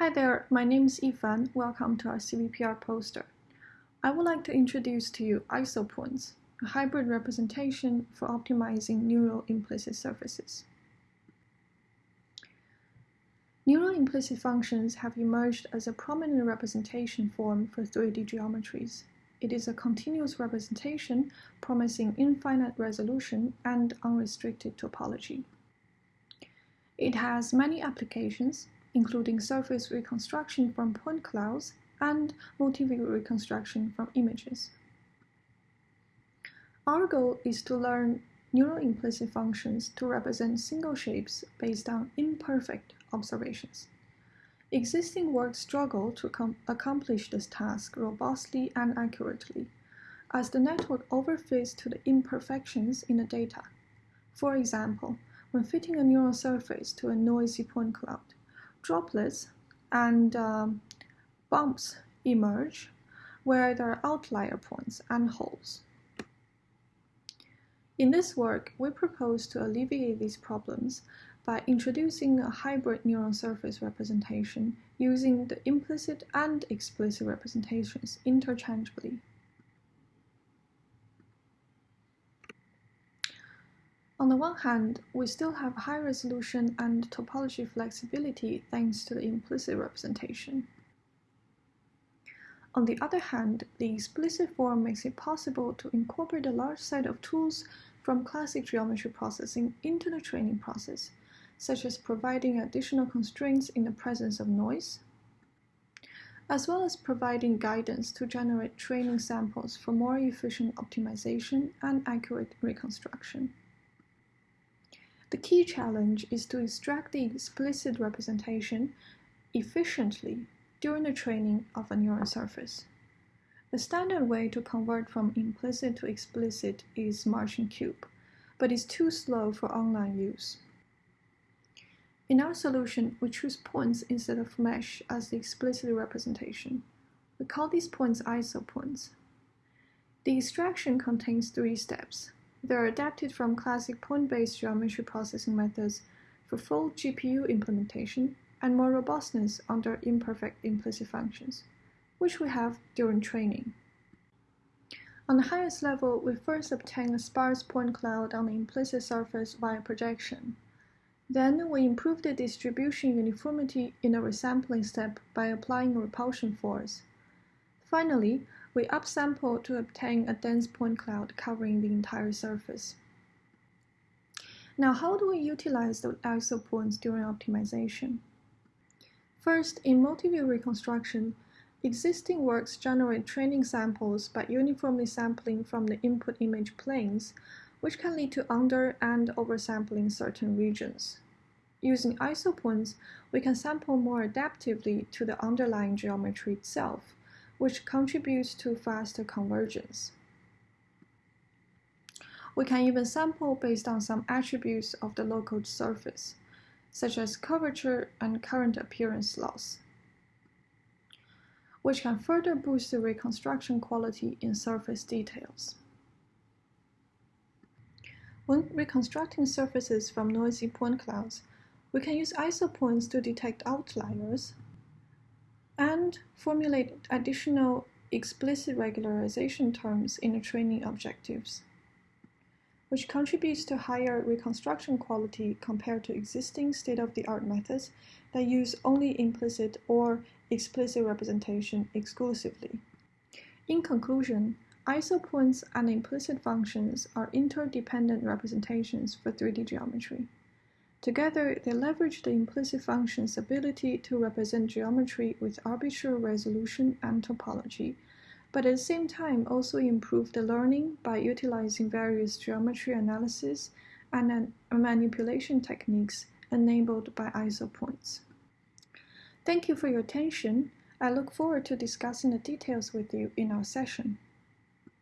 Hi there, my name is Yifan. Welcome to our CVPR poster. I would like to introduce to you isopoints, a hybrid representation for optimizing neural implicit surfaces. Neural implicit functions have emerged as a prominent representation form for 3D geometries. It is a continuous representation promising infinite resolution and unrestricted topology. It has many applications, including surface reconstruction from point clouds and multi-view reconstruction from images. Our goal is to learn neural implicit functions to represent single shapes based on imperfect observations. Existing work struggle to accomplish this task robustly and accurately, as the network overfits to the imperfections in the data. For example, when fitting a neural surface to a noisy point cloud, droplets and um, bumps emerge where there are outlier points and holes. In this work, we propose to alleviate these problems by introducing a hybrid neural surface representation using the implicit and explicit representations interchangeably. On the one hand, we still have high resolution and topology flexibility thanks to the implicit representation. On the other hand, the explicit form makes it possible to incorporate a large set of tools from classic geometry processing into the training process, such as providing additional constraints in the presence of noise, as well as providing guidance to generate training samples for more efficient optimization and accurate reconstruction. The key challenge is to extract the explicit representation efficiently during the training of a neural surface. The standard way to convert from implicit to explicit is Marching Cube, but is too slow for online use. In our solution, we choose points instead of mesh as the explicit representation. We call these points isopoints. The extraction contains three steps. They are adapted from classic point-based geometry processing methods for full GPU implementation and more robustness under imperfect implicit functions, which we have during training. On the highest level, we first obtain a sparse point cloud on the implicit surface via projection. Then we improve the distribution uniformity in the resampling step by applying a repulsion force. Finally, we upsample to obtain a dense point cloud covering the entire surface. Now, how do we utilize the isopoints during optimization? First, in multi-view reconstruction, existing works generate training samples by uniformly sampling from the input image planes, which can lead to under and oversampling certain regions. Using isopoints, we can sample more adaptively to the underlying geometry itself, which contributes to faster convergence. We can even sample based on some attributes of the local surface, such as curvature and current appearance loss, which can further boost the reconstruction quality in surface details. When reconstructing surfaces from noisy point clouds, we can use isopoints to detect outliers and formulate additional explicit regularization terms in the training objectives, which contributes to higher reconstruction quality compared to existing state-of-the-art methods that use only implicit or explicit representation exclusively. In conclusion, isopoints and implicit functions are interdependent representations for 3D geometry. Together, they leverage the implicit function's ability to represent geometry with arbitrary resolution and topology, but at the same time also improve the learning by utilizing various geometry analysis and manipulation techniques enabled by isopoints. Thank you for your attention. I look forward to discussing the details with you in our session.